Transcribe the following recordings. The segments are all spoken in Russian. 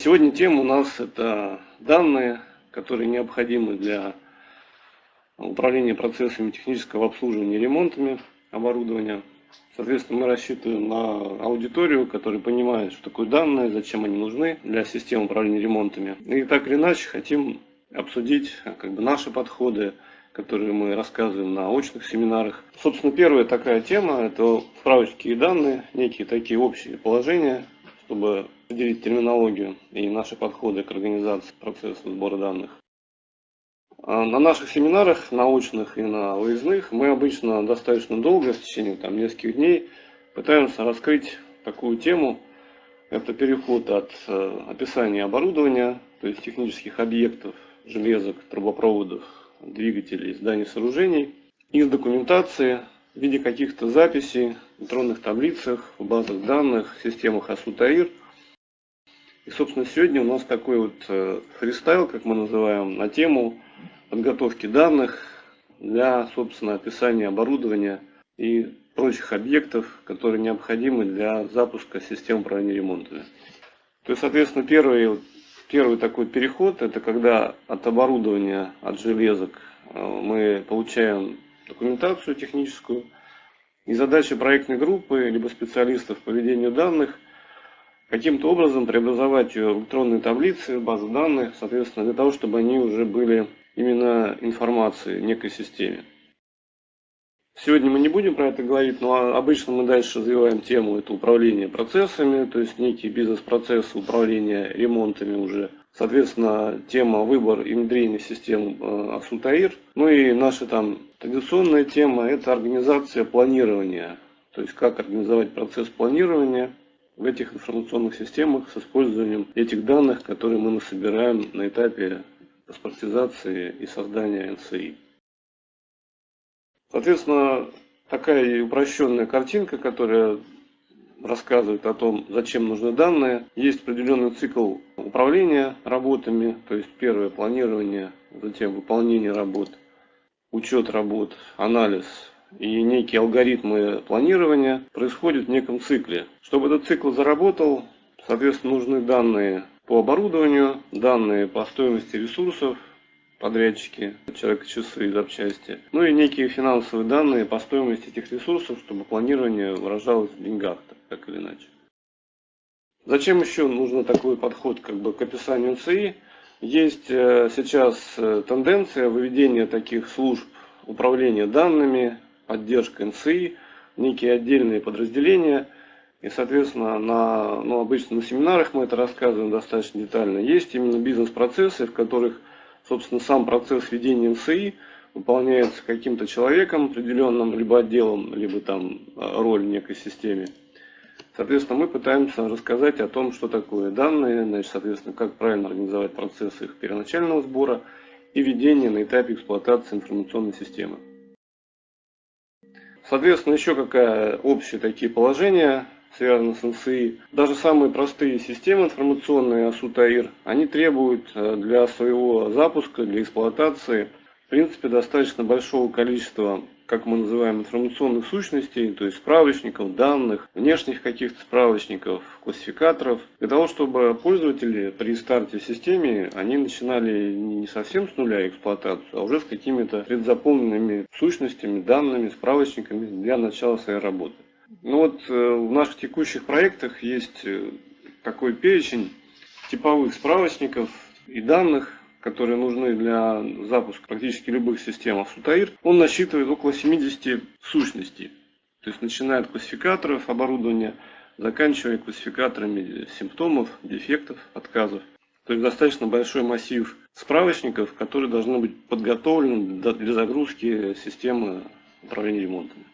Сегодня тема у нас это данные, которые необходимы для управления процессами технического обслуживания и ремонтами оборудования. Соответственно, мы рассчитываем на аудиторию, которая понимает, что такое данные, зачем они нужны для системы управления ремонтами. И так или иначе хотим обсудить как бы, наши подходы, которые мы рассказываем на очных семинарах. Собственно, первая такая тема – это справочки и данные, некие такие общие положения, чтобы определить терминологию и наши подходы к организации процесса сбора данных. А на наших семинарах, научных и на выездных, мы обычно достаточно долго, в течение там, нескольких дней, пытаемся раскрыть такую тему. Это переход от э, описания оборудования, то есть технических объектов, железок, трубопроводов, двигателей, зданий, сооружений, из документации в виде каких-то записей электронных таблицах, в базах данных, системах АСУТАИР. И, собственно, сегодня у нас такой вот э, фристайл, как мы называем, на тему подготовки данных для, собственно, описания оборудования и прочих объектов, которые необходимы для запуска систем управления ремонтами. То есть, соответственно, первый Первый такой переход, это когда от оборудования, от железок э, мы получаем документацию техническую. И задача проектной группы, либо специалистов по ведению данных, каким-то образом преобразовать электронные таблицы, базы данных, соответственно, для того, чтобы они уже были именно информацией некой системе. Сегодня мы не будем про это говорить, но обычно мы дальше развиваем тему это управление процессами, то есть некий бизнес-процесс управления ремонтами уже. Соответственно, тема выбор и внедрение систем э, Аксутаир. Ну и наша там традиционная тема это организация планирования. То есть как организовать процесс планирования в этих информационных системах с использованием этих данных, которые мы насобираем на этапе паспортизации и создания НСИ. Соответственно, такая упрощенная картинка, которая рассказывает о том, зачем нужны данные. Есть определенный цикл управления работами, то есть первое планирование, затем выполнение работ, учет работ, анализ и некие алгоритмы планирования происходят в неком цикле. Чтобы этот цикл заработал, соответственно, нужны данные по оборудованию, данные по стоимости ресурсов, подрядчики, человек часы и запчасти. Ну и некие финансовые данные по стоимости этих ресурсов, чтобы планирование выражалось в деньгах, так, или иначе. Зачем еще нужен такой подход как бы, к описанию НЦИ? Есть э, сейчас э, тенденция выведения таких служб управления данными, поддержка НЦИ, некие отдельные подразделения. И, соответственно, на, ну, обычно на семинарах мы это рассказываем достаточно детально. Есть именно бизнес-процессы, в которых собственно, сам процесс ведения НСИ выполняется каким-то человеком определенным, либо отделом, либо там а, роль в некой системе. Соответственно, мы пытаемся рассказать о том, что такое данные, значит, соответственно, как правильно организовать процесс их первоначального сбора и ведения на этапе эксплуатации информационной системы. Соответственно, еще какая общие такие положения связаны с НСИ. Даже самые простые системы информационные АСУТАИР, они требуют э, для своего запуска, для эксплуатации, в принципе, достаточно большого количества, как мы называем, информационных сущностей, то есть справочников, данных, внешних каких-то справочников, классификаторов, для того, чтобы пользователи при старте в системе, они начинали не совсем с нуля эксплуатацию, а уже с какими-то предзаполненными сущностями, данными, справочниками для начала своей работы. Ну вот э, в наших текущих проектах есть э, такой перечень типовых справочников и данных, которые нужны для запуска практически любых систем Асутаир. Он насчитывает около 70 сущностей. То есть начиная от классификаторов оборудования, заканчивая классификаторами симптомов, дефектов, отказов. То есть достаточно большой массив справочников, которые должны быть подготовлены для загрузки системы управления ремонтом.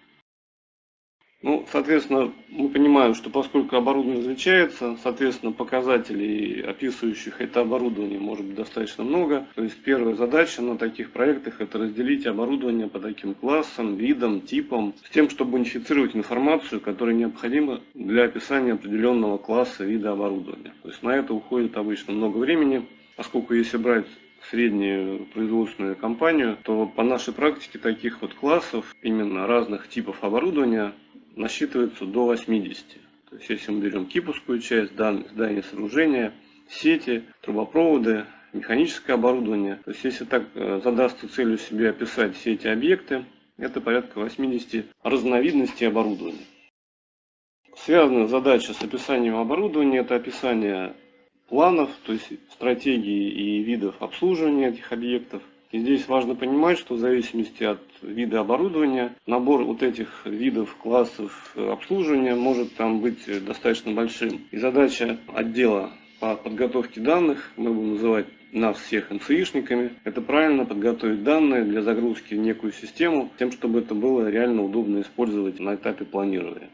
Ну, соответственно, мы понимаем, что поскольку оборудование различается, соответственно, показателей, описывающих это оборудование, может быть достаточно много. То есть первая задача на таких проектах – это разделить оборудование по таким классам, видам, типам, с тем, чтобы унифицировать информацию, которая необходима для описания определенного класса, вида оборудования. То есть на это уходит обычно много времени, поскольку если брать среднюю производственную компанию, то по нашей практике таких вот классов, именно разных типов оборудования, насчитывается до 80. То есть если мы берем киповскую часть, здание сооружения, сети, трубопроводы, механическое оборудование. То есть если так э, задастся целью себе описать все эти объекты, это порядка 80 разновидностей оборудования. Связанная задача с описанием оборудования – это описание планов, то есть стратегии и видов обслуживания этих объектов. И здесь важно понимать, что в зависимости от вида оборудования, набор вот этих видов, классов обслуживания может там быть достаточно большим. И задача отдела по подготовке данных, мы будем называть нас всех НЦИшниками, это правильно подготовить данные для загрузки в некую систему, тем, чтобы это было реально удобно использовать на этапе планирования.